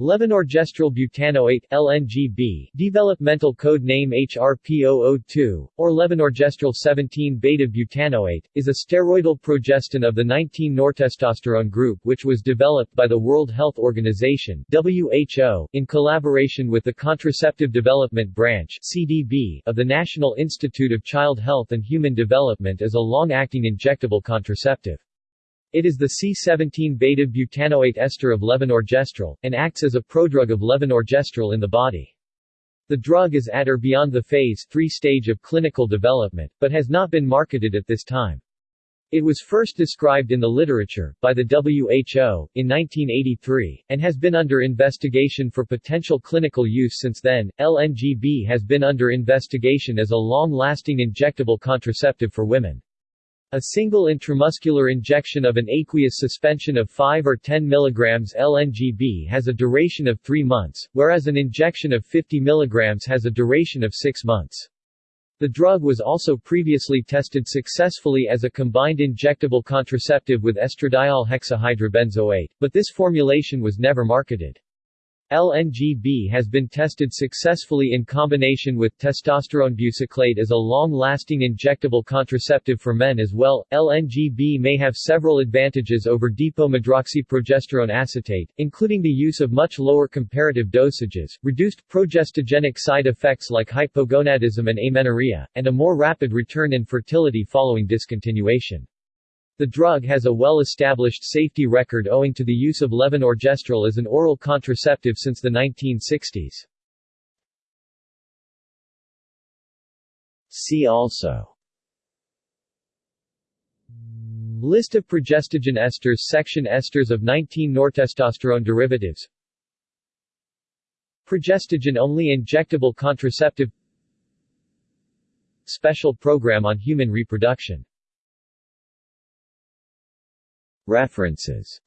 Levonorgestrel butanoate LNGB, developmental code name HRP002, or levonorgestrel 17-beta butanoate, is a steroidal progestin of the 19-nortestosterone group which was developed by the World Health Organization WHO in collaboration with the Contraceptive Development Branch CDB of the National Institute of Child Health and Human Development as a long-acting injectable contraceptive. It is the C17-beta-butanoate ester of levonorgestrel, and acts as a prodrug of levonorgestrel in the body. The drug is at or beyond the phase 3 stage of clinical development, but has not been marketed at this time. It was first described in the literature, by the WHO, in 1983, and has been under investigation for potential clinical use since then. LNGB has been under investigation as a long-lasting injectable contraceptive for women. A single intramuscular injection of an aqueous suspension of 5 or 10 mg LNGB has a duration of 3 months, whereas an injection of 50 mg has a duration of 6 months. The drug was also previously tested successfully as a combined injectable contraceptive with estradiol hexahydrobenzoate, but this formulation was never marketed. LNGB has been tested successfully in combination with testosterone buciclate as a long-lasting injectable contraceptive for men as well. LNGB may have several advantages over depomedroxyprogesterone acetate, including the use of much lower comparative dosages, reduced progestogenic side effects like hypogonadism and amenorrhea, and a more rapid return in fertility following discontinuation. The drug has a well-established safety record owing to the use of levonorgestrel as an oral contraceptive since the 1960s. See also. List of progestogen esters Section Esters of 19-nortestosterone derivatives. Progestogen-only injectable contraceptive. Special Program on Human Reproduction References